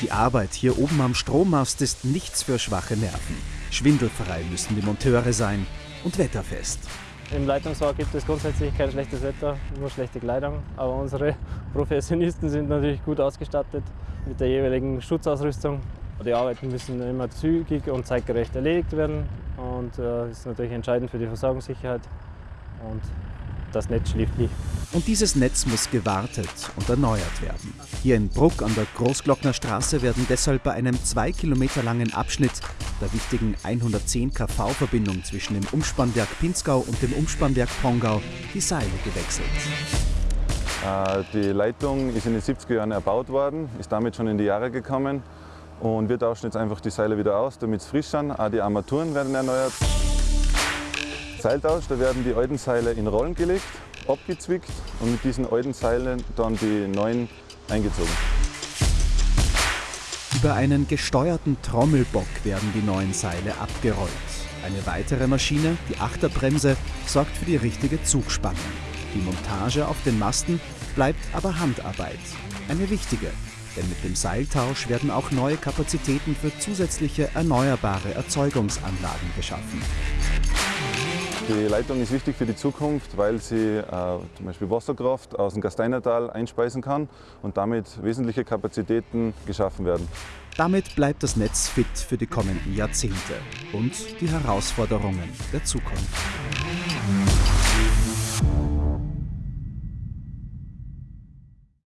Die Arbeit hier oben am Strommast ist nichts für schwache Nerven. Schwindelfrei müssen die Monteure sein und wetterfest. Im Leitungswerk gibt es grundsätzlich kein schlechtes Wetter, nur schlechte Kleidung. Aber unsere Professionisten sind natürlich gut ausgestattet mit der jeweiligen Schutzausrüstung. Die Arbeiten müssen immer zügig und zeitgerecht erledigt werden und das ist natürlich entscheidend für die Versorgungssicherheit. Und das Netz schläft nicht. Und dieses Netz muss gewartet und erneuert werden. Hier in Bruck an der Großglockner Straße werden deshalb bei einem zwei Kilometer langen Abschnitt der wichtigen 110 kV-Verbindung zwischen dem Umspannwerk Pinzgau und dem Umspannwerk Pongau die Seile gewechselt. Äh, die Leitung ist in den 70er Jahren erbaut worden, ist damit schon in die Jahre gekommen und wir tauschen jetzt einfach die Seile wieder aus, damit es frisch sind. Auch die Armaturen werden erneuert. Seiltausch, da werden die alten Seile in Rollen gelegt, abgezwickt und mit diesen alten Seilen dann die neuen eingezogen. Über einen gesteuerten Trommelbock werden die neuen Seile abgerollt. Eine weitere Maschine, die Achterbremse, sorgt für die richtige Zugspannung. Die Montage auf den Masten bleibt aber Handarbeit. Eine wichtige, denn mit dem Seiltausch werden auch neue Kapazitäten für zusätzliche erneuerbare Erzeugungsanlagen geschaffen. Die Leitung ist wichtig für die Zukunft, weil sie äh, zum Beispiel Wasserkraft aus dem Gasteinertal einspeisen kann und damit wesentliche Kapazitäten geschaffen werden. Damit bleibt das Netz fit für die kommenden Jahrzehnte und die Herausforderungen der Zukunft.